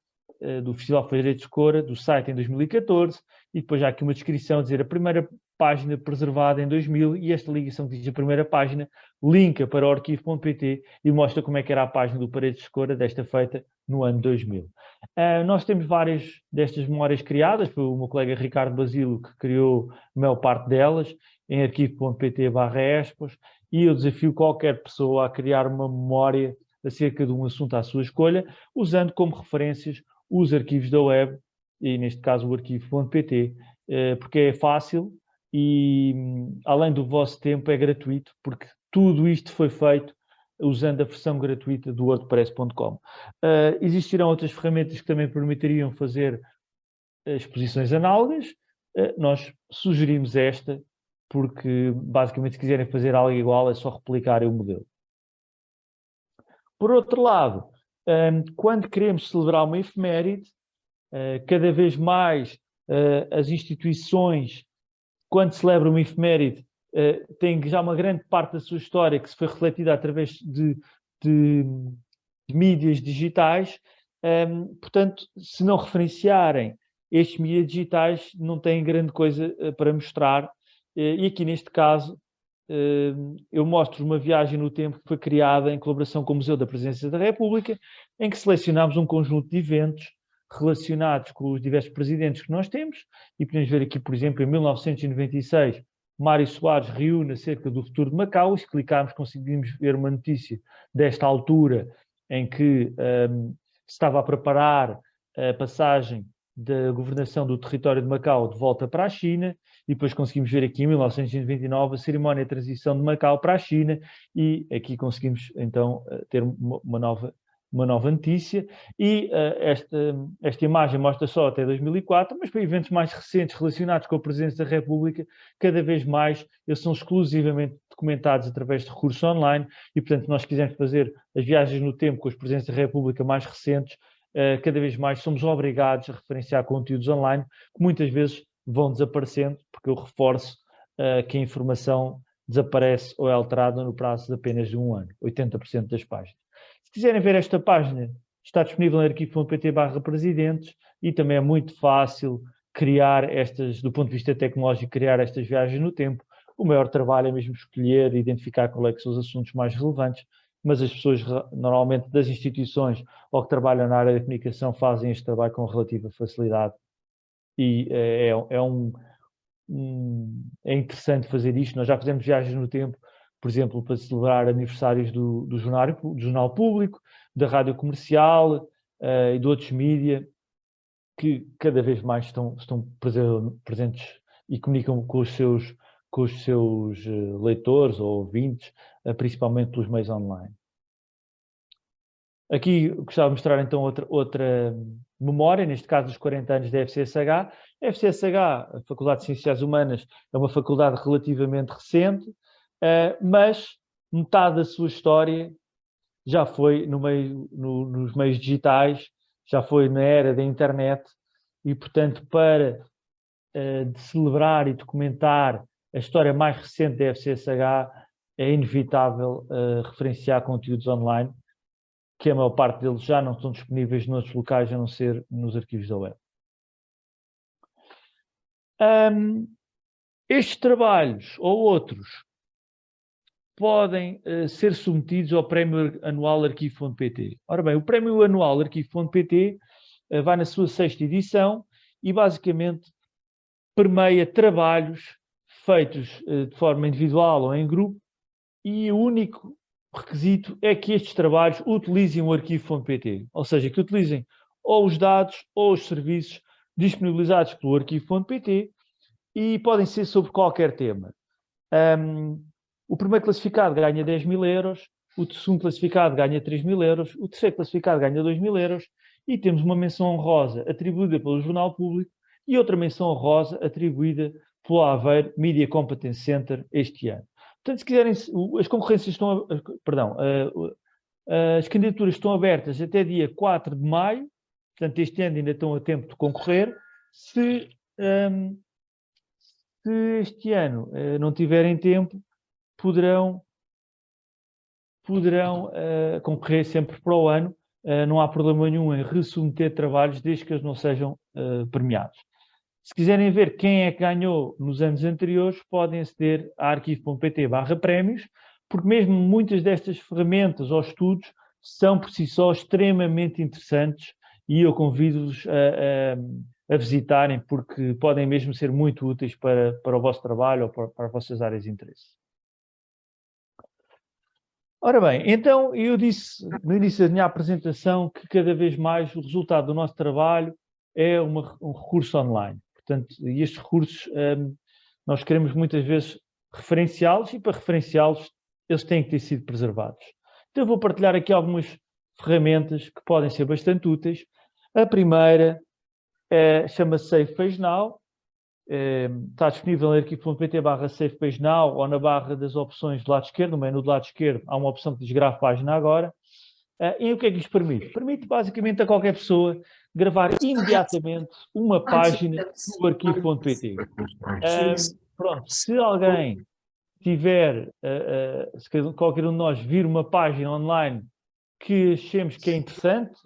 S1: do Festival Feireiros de Cora, do site em 2014, e depois há aqui uma descrição dizer a primeira página preservada em 2000 e esta ligação que diz a primeira página linka para o arquivo.pt e mostra como é que era a página do Paredes de Cora desta feita no ano 2000. Uh, ah, nós temos várias destas memórias criadas, foi o meu colega Ricardo Basilo que criou a maior parte delas em arquivo.pt barra e eu desafio qualquer pessoa a criar uma memória acerca de um assunto à sua escolha, usando como referências os arquivos da web, e neste caso o arquivo.pt, eh, porque é fácil e, além do vosso tempo, é gratuito, porque tudo isto foi feito usando a versão gratuita do wordpress.com. Uh, existirão outras ferramentas que também permitiriam fazer exposições análogas. Nós sugerimos esta, porque basicamente se quiserem fazer algo igual é só replicarem o modelo. Por outro lado, quando queremos celebrar uma efeméride, uh, cada vez mais uh, as instituições, quando celebram uma efeméride, uh, têm já uma grande parte da sua história que se foi refletida através de, de, de mídias digitais. Portanto, se não referenciarem estes mídias digitais, não têm grande coisa para mostrar. e aqui, neste caso, eu mostro uma viagem no tempo que foi criada em colaboração com o Museu da Presidência da República, em que selecionámos um conjunto de eventos relacionados com os diversos presidentes que nós temos, e podemos ver aqui, por exemplo, em 1996, Mário Soares reúne acerca do futuro de Macau, e se clicarmos conseguimos ver uma notícia desta altura, em que um, se estava a preparar a passagem da governação do território de Macau de volta para a China, e depois conseguimos ver aqui em 1929 a cerimónia de transição de Macau para a China, e aqui conseguimos então eh, ter uma nova, uma nova notícia, e uh, esta, esta imagem mostra só até 2004, mas para eventos mais recentes relacionados com a presidência da República, cada vez mais eles são exclusivamente documentados através de recursos online, e portanto nós quisermos fazer as viagens no tempo com as presidências da República mais recentes, cada vez mais somos obrigados a referenciar conteúdos online, que muitas vezes vão desaparecendo, porque eu reforço uh, que a informação desaparece ou é alterada no prazo de apenas de um ano, 80% das páginas. Se quiserem ver esta página, está disponível em arquivo.pt barra presidentes e também é muito fácil criar estas, do ponto de vista tecnológico, criar estas viagens no tempo. O maior trabalho é mesmo escolher e identificar quais é são os assuntos mais relevantes, mas as pessoas normalmente das instituições ou que trabalham na área da comunicação fazem este trabalho com relativa facilidade e é, é, é um, é interessante fazer isto. Nós já fizemos viagens no tempo, por exemplo, para celebrar aniversários do, do, jornal, do jornal Público, da Rádio Comercial uh, e de outros mídia, que cada vez mais estão, estão presentes e comunicam com os seus, com os seus eh, leitores ou ouvintes, uh, principalmente pelos meios online. Aqui gostava de mostrar então outra, outra memória, neste caso dos 40 anos da FCSH. A FCSH, a Faculdade de Ciências Humanas, é uma faculdade relativamente recente, uh, mas metade da sua história já foi no meio, no, nos meios digitais, já foi na era da internet e, portanto, para uh, celebrar e documentar a história mais recente da FCSH, é inevitável uh, referenciar conteúdos online que a maior parte deles já não estão disponíveis noutros locais, a não ser nos arquivos da web. Um, estes trabalhos ou outros podem uh, ser submetidos ao Prémio Anual Arquivo.pt. Ora bem, o Prémio Anual Arquivo.pt uh, vai na sua sexta edição e basicamente permeia trabalhos feitos uh, de forma individual ou em grupo e o único requisito é que estes trabalhos utilizem o arquivo.pt, ou seja, que utilizem ou os dados ou os serviços disponibilizados pelo arquivo.pt e podem ser sobre qualquer tema. Um, o primeiro classificado ganha 10 mil euros, o segundo classificado ganha 3 mil euros, o terceiro classificado ganha 2 mil euros e temos uma menção honrosa atribuída pelo Jornal Público e outra menção honrosa atribuída pelo Aveiro Media Competence Center este ano. Portanto, se quiserem, as concorrências estão, perdão, as candidaturas estão abertas até dia 4 de maio, portanto, este ano ainda estão a tempo de concorrer. Se, um, se este ano uh, não tiverem tempo, poderão, poderão uh, concorrer sempre para o ano. Uh, não há problema nenhum em ressubmeter trabalhos desde que eles não sejam premiados. Se quiserem ver quem é que ganhou nos anos anteriores, podem aceder a arquivo.pt barra prémios, porque mesmo muitas destas ferramentas ou estudos são por si só extremamente interessantes e eu convido-vos a, a, a, visitarem porque podem mesmo ser muito úteis para, para o vosso trabalho ou para, para as vossas áreas de interesse. Ora bem, então eu disse no início da minha apresentação que cada vez mais o resultado do nosso trabalho é uma, um recurso online. Portanto, e estes recursos um, nós queremos muitas vezes referenciá-los e para referenciá-los eles têm que ter sido preservados. Então vou partilhar aqui algumas ferramentas que podem ser bastante úteis. A primeira é, chama-se Safe Page Now, é, está disponível em arquivo.pt barra Safe Page Now ou na barra das opções do lado esquerdo, no menu do lado esquerdo há uma opção que diz grave página agora. Uh, e o que é que isto permite? Permite basicamente a qualquer pessoa gravar imediatamente uma página no arquivo.pt. Uh, pronto, se alguém tiver, uh, uh, se qualquer um de nós vir uma página online que achemos que é interessante,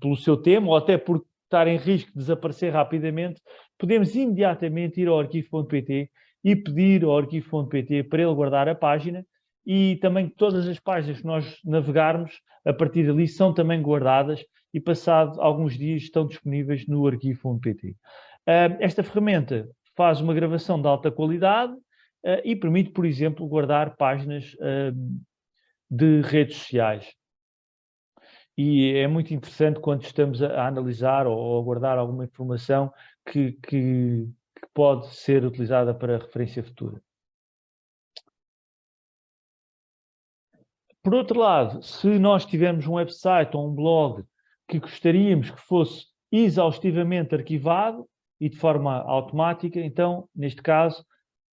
S1: pelo seu tema, ou até por estar em risco de desaparecer rapidamente, podemos imediatamente ir ao arquivo.pt e pedir ao arquivo.pt para ele guardar a página e também todas as páginas que nós navegarmos, a partir dali, são também guardadas e passado alguns dias estão disponíveis no arquivo.pt. Esta ferramenta faz uma gravação de alta qualidade ah, e permite, por exemplo, guardar páginas de redes sociais. E é muito interessante quando estamos a analisar ou a guardar alguma informação que, que, que pode ser utilizada para referência futura. Por outro lado, se nós tivermos um website ou um blog que gostaríamos que fosse exaustivamente arquivado e de forma automática, então, neste caso,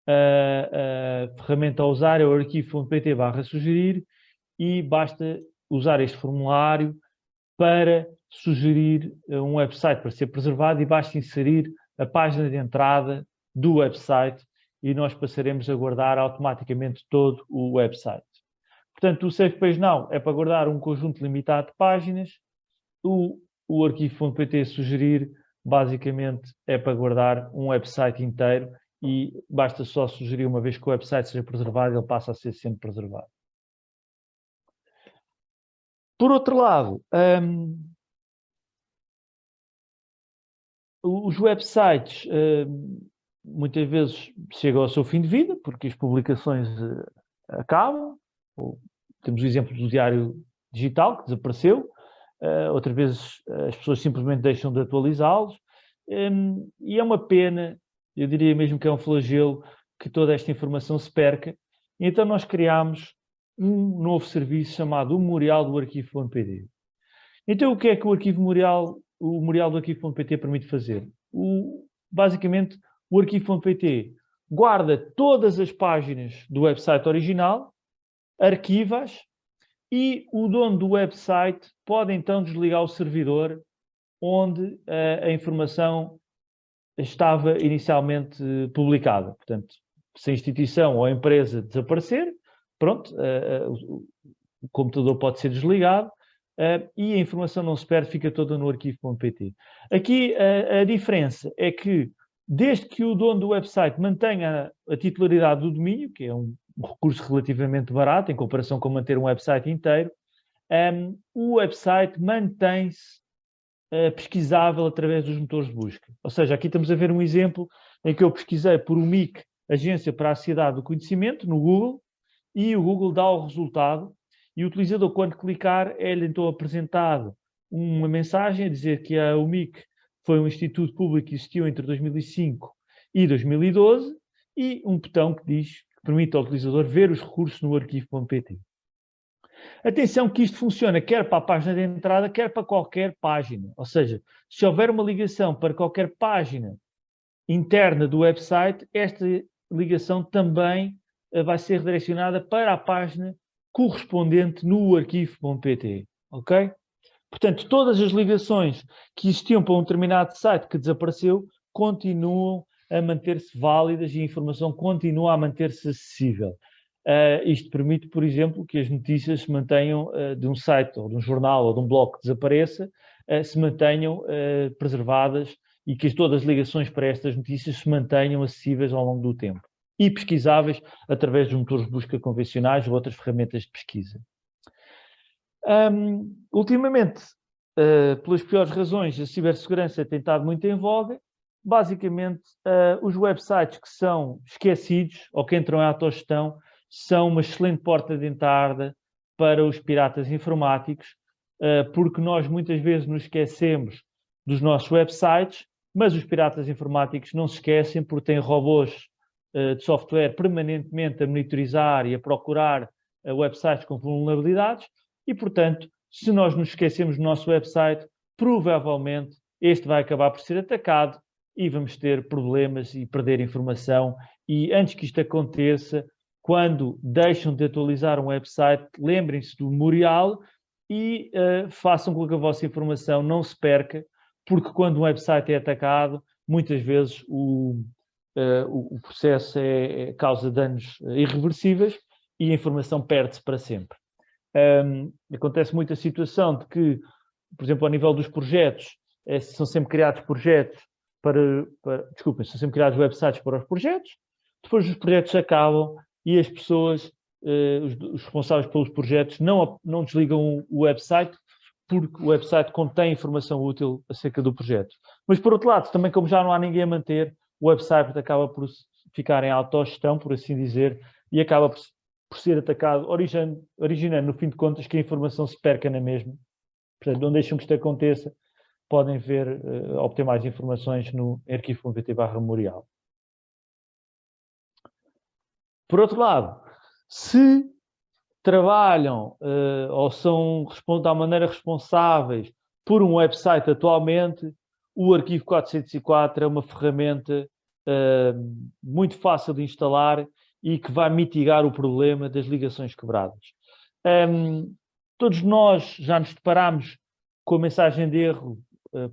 S1: a, a ferramenta a usar é o arquivo.pt barra sugerir e basta usar este formulário para sugerir um website para ser preservado e basta inserir a página de entrada do website e nós passaremos a guardar automaticamente todo o website. Portanto, o Save Page Now é para guardar um conjunto limitado de páginas o, o arquivo.pt sugerir, basicamente, é para guardar um website inteiro e basta só sugerir uma vez que o website seja preservado, ele passa a ser sempre preservado. Por outro lado, um, os websites um, muitas vezes chegam ao seu fim de vida, porque as publicações uh, acabam. Temos o exemplo do Diário Digital, que desapareceu, uh, outras vezes uh, as pessoas simplesmente deixam de atualizá-los, um, e é uma pena, eu diria mesmo que é um flagelo, que toda esta informação se perca. E então nós criámos um novo serviço chamado o Memorial do Arquivo.pt. Então o que é que o Arquivo Memorial, o Memorial do Arquivo.pt permite fazer? O, basicamente, o Arquivo.pt guarda todas as páginas do website original, arquivas e o dono do website pode então desligar o servidor onde uh, a informação estava inicialmente publicada. Portanto, se a instituição ou a empresa desaparecer, pronto, uh, uh, o, o computador pode ser desligado, uh, e a informação não se perde, fica toda no arquivo.pt. Aqui a diferença é que, desde que o dono do website mantenha a titularidade do domínio, que é um, um recurso relativamente barato em comparação com manter um website inteiro, um, o website mantém-se uh, pesquisável através dos motores de busca. Ou seja, aqui estamos a ver um exemplo em que eu pesquisei por UMIC, Agência para a Sociedade do Conhecimento, no Google, e o Google dá o resultado, e o utilizador, quando clicar, é-lhe então apresentado uma mensagem a dizer que a UMIC foi um instituto público que existiu entre 2005 e 2012, e um botão que diz, permite ao utilizador ver os recursos no arquivo.pt. Atenção que isto funciona quer para a página de entrada, quer para qualquer página. Ou seja, se houver uma ligação para qualquer página interna do website, esta ligação também eh, vai ser redirecionada para a página correspondente no arquivo.pt. Ok? Portanto, todas as ligações que existiam para um determinado site que desapareceu continuam a manter-se válidas e a informação continua a manter-se acessível. Uh, isto permite, por exemplo, que as notícias se mantenham uh, de um site ou de um jornal ou de um blog que desapareça, uh, se mantenham preservadas e que todas as ligações para estas notícias se mantenham acessíveis ao longo do tempo e pesquisáveis através de motores de busca convencionais ou outras ferramentas de pesquisa. Um, ultimamente, pelas piores razões, a cibersegurança tem estado muito em voga. Basicamente, os websites que são esquecidos ou que entram em autogestão são uma excelente porta de entrada para os piratas informáticos, eh, porque nós muitas vezes nos esquecemos dos nossos websites, mas os piratas informáticos não se esquecem porque têm robôs eh, de software permanentemente a monitorizar e a procurar websites com vulnerabilidades e, portanto, se nós nos esquecemos do nosso website, provavelmente este vai acabar por ser atacado e vamos ter problemas e perder informação. E antes que isto aconteça, quando deixam de atualizar um website, lembrem-se do memorial e uh, façam com que a vossa informação não se perca, porque quando um website é atacado, muitas vezes o, uh, o processo é, é, causa danos irreversíveis e a informação perde-se para sempre. Um, acontece muita situação de que, por exemplo, ao nível dos projetos, é, são sempre criados projetos para, para são sempre criados websites para os projetos, depois os projetos acabam e as pessoas, eh, os, os, responsáveis pelos projetos, não, não desligam o website porque o website contém informação útil acerca do projeto. Mas, por outro lado, também como já não há ninguém a manter, o website acaba por ficar em autogestão, por assim dizer, e acaba por, por ser atacado, originando, originando, no fim de contas, que a informação se perca na mesma. Portanto, não deixam que isto aconteça, podem ver, uh, obter mais informações no arquivo.pt memorial. Por outro lado, se trabalham uh, ou são de maneira responsáveis por um website atualmente, o Arquivo 404 é uma ferramenta uh, muito fácil de instalar e que vai mitigar o problema das ligações quebradas. Um, todos nós já nos deparamos com a mensagem de erro,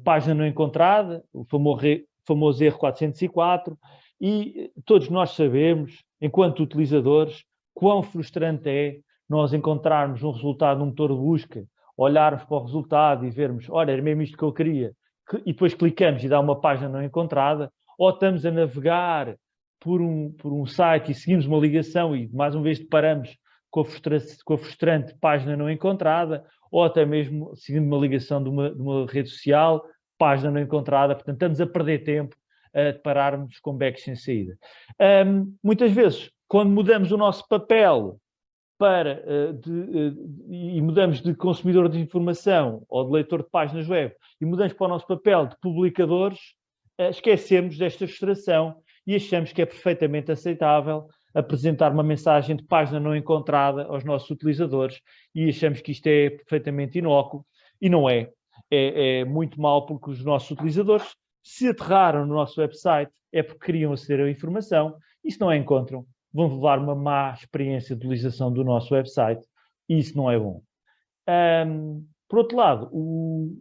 S1: página não encontrada, o famoso, erro 404, e todos nós sabemos enquanto utilizadores, quão frustrante é nós encontrarmos um resultado num motor de busca, olharmos para o resultado e vermos, olha, era mesmo isto que eu queria, e depois clicamos e dá uma página não encontrada, ou estamos a navegar por um, por um site e seguimos uma ligação e mais uma vez deparamos com a, com a frustrante página não encontrada, ou até mesmo seguindo uma ligação de uma, de uma rede social, página não encontrada, portanto estamos a perder tempo uh, pararmos com backs sem saída. Um, muitas vezes, quando mudamos o nosso papel para, uh, de, uh, e mudamos de consumidor de informação ou de leitor de páginas web e mudamos para o nosso papel de publicadores, uh, esquecemos desta frustração e achamos que é perfeitamente aceitável apresentar uma mensagem de página não encontrada aos nossos utilizadores e achamos que isto é perfeitamente inócuo e não é. É, é muito mal porque os nossos utilizadores se aterraram no nosso website é porque queriam aceder à informação e se não a encontram, vão levar uma má experiência de utilização do nosso website e isso não é bom. Um, por outro lado, o,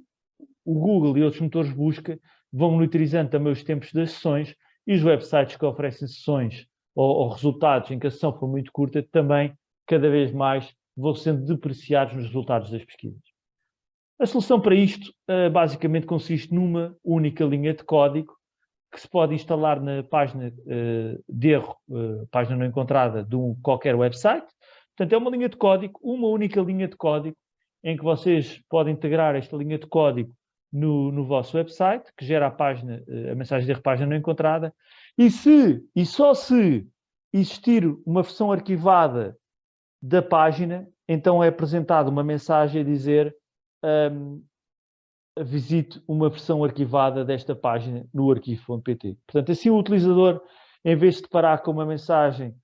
S1: o, Google e outros motores de busca vão monitorizando também os tempos das sessões e os websites que oferecem sessões ou, ou resultados em que a sessão foi muito curta também, cada vez mais, vão sendo depreciados nos resultados das pesquisas. A solução para isto uh, basicamente consiste numa única linha de código que se pode instalar na página uh, de erro, uh, página não encontrada de um, qualquer website. Portanto, é uma linha de código, uma única linha de código, em que vocês podem integrar esta linha de código no, no vosso website, que gera a página, a mensagem de erro página não encontrada, e se, e só se existir uma versão arquivada da página, então é apresentada uma mensagem a dizer um, visite uma versão arquivada desta página no arquivo.pt. Portanto, assim o utilizador, em vez de parar com uma mensagem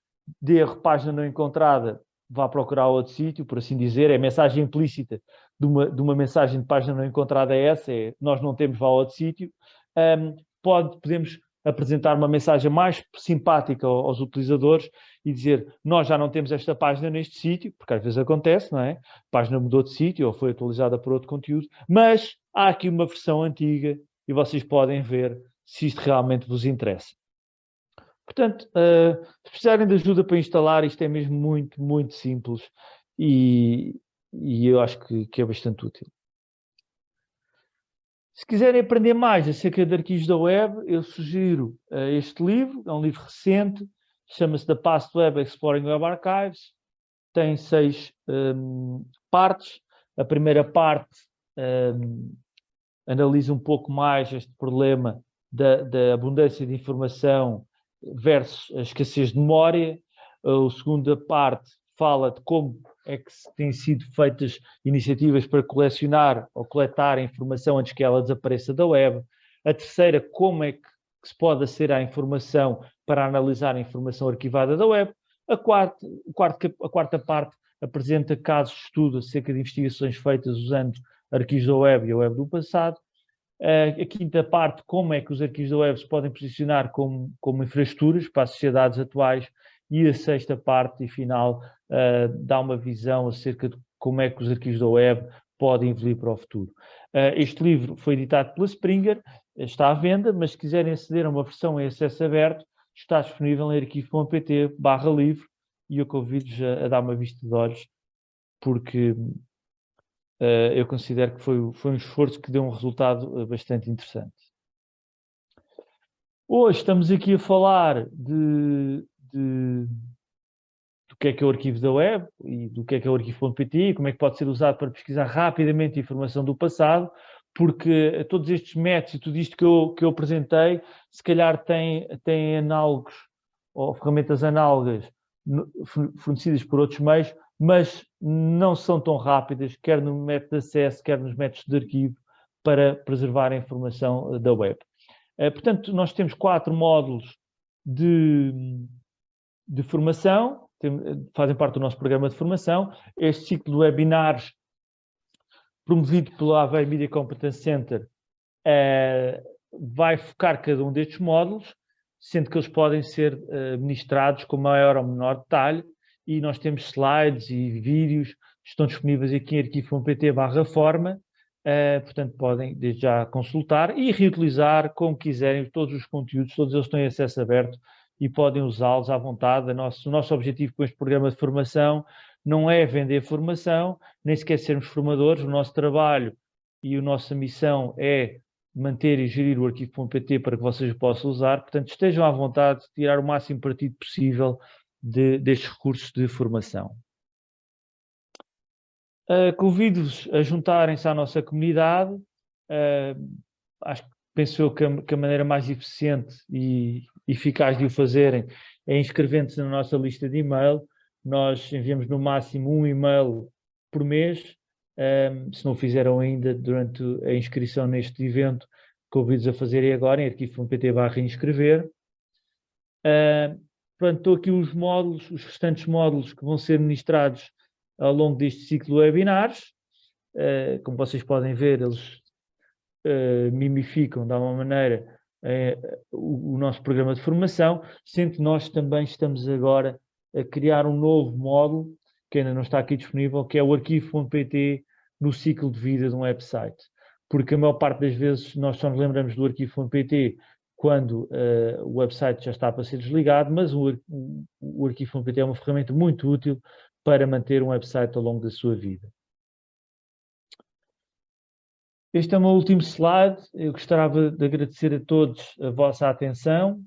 S1: de erro, página não encontrada, vá procurar outro sítio, por assim dizer, é mensagem implícita de uma, de uma mensagem de página não encontrada é essa, é nós não temos, vá a outro sítio, um, pode, podemos apresentar uma mensagem mais simpática aos utilizadores e dizer nós já não temos esta página neste sítio, porque às vezes acontece, não é? A página mudou de sítio ou foi atualizada por outro conteúdo, mas há aqui uma versão antiga e vocês podem ver se isto realmente vos interessa. Portanto, uh, se precisarem de ajuda para instalar, isto é mesmo muito, muito simples e, e eu acho que, que é bastante útil. Se quiserem aprender mais acerca de arquivos da web, eu sugiro uh, este livro, é um livro recente, chama-se The Past Web Exploring Web Archives, tem seis um, partes. A primeira parte um, analisa um pouco mais este problema da, da, abundância de informação versus a escassez de memória. A segunda parte fala de como é que têm sido feitas iniciativas para colecionar ou coletar a informação antes que ela desapareça da web. A terceira, como é que se pode aceder à informação para analisar a informação arquivada da web. A quarta, a quarta parte apresenta casos de estudo acerca de investigações feitas usando arquivos da web e a web do passado. A quinta parte, como é que os arquivos da web se podem posicionar como, como infraestruturas para as sociedades atuais e a sexta parte e final uh, dá uma visão acerca de como é que os arquivos da web podem evoluir para o futuro. Uh, este livro foi editado pela Springer, está à venda, mas se quiserem aceder a uma versão em acesso aberto, está disponível em arquivo.pt barra livro e eu convido-vos a, a, dar uma vista de olhos porque uh, eu considero que foi, foi um esforço que deu um resultado bastante interessante. Hoje estamos aqui a falar de de, do que é que é o arquivo da web e do que é que é o arquivo.pt e como é que pode ser usado para pesquisar rapidamente informação do passado, porque todos estes métodos e tudo isto que eu, que eu apresentei, se calhar tem, tem análogos ou ferramentas análogas fornecidas por outros meios, mas não são tão rápidas, quer no método de acesso, quer nos métodos de arquivo, para preservar a informação da web. Eh, portanto, nós temos quatro módulos de, de formação, fazem parte do nosso programa de formação. Este ciclo de webinars, promovido pelo Aveiro Media Competence Center, é, vai focar cada um destes módulos, sendo que eles podem ser uh, ministrados com maior ou menor detalhe, e nós temos slides e vídeos que estão disponíveis aqui em arquivo.pt barra forma, uh, portanto podem desde já consultar e reutilizar como quiserem todos os conteúdos, todos eles têm acesso aberto e podem usá-los à vontade. O nosso, nosso objetivo com este programa de formação não é vender formação, nem sequer sermos formadores. O nosso trabalho e a nossa missão é manter e gerir o arquivo.pt para que vocês possam usar. Portanto, estejam à vontade de tirar o máximo partido possível de, destes recursos de formação. Uh, Convido-vos a juntarem-se à nossa comunidade. Uh, acho que penso eu que a, que a maneira mais eficiente e eficaz de o fazerem é inscrevendo-se na nossa lista de e-mail. Nós enviamos no máximo um e-mail por mês. Um, se não fizeram ainda durante a inscrição neste evento, convido-os a fazerem agora em arquivo.pt barra inscrever. Uh, pronto, estou aqui os módulos, os restantes módulos que vão ser ministrados ao longo deste ciclo de webinars. Uh, como vocês podem ver, eles uh, mimificam de alguma maneira o, o, nosso programa de formação, sendo que nós também estamos agora a criar um novo módulo, que ainda não está aqui disponível, que é o arquivo.pt no ciclo de vida de um website. Porque a maior parte das vezes nós só nos lembramos do arquivo.pt quando uh, o website já está para ser desligado, mas o, o, o arquivo.pt é uma ferramenta muito útil para manter um website ao longo da sua vida. Este é o meu último slide. Eu gostava de agradecer a todos a vossa atenção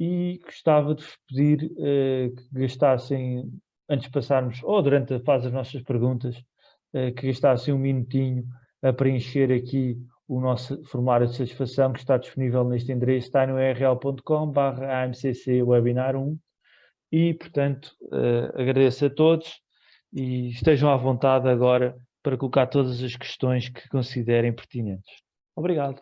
S1: e gostava de vos pedir uh, que gastassem, antes de passarmos, ou durante a fase das nossas perguntas, uh, que gastassem um minutinho a preencher aqui o nosso formulário de satisfação que está disponível neste endereço, está no rl.com AMCC Webinar 1 e, portanto, uh, agradeço a todos e estejam à vontade agora para colocar todas as questões que considerem pertinentes. Obrigado.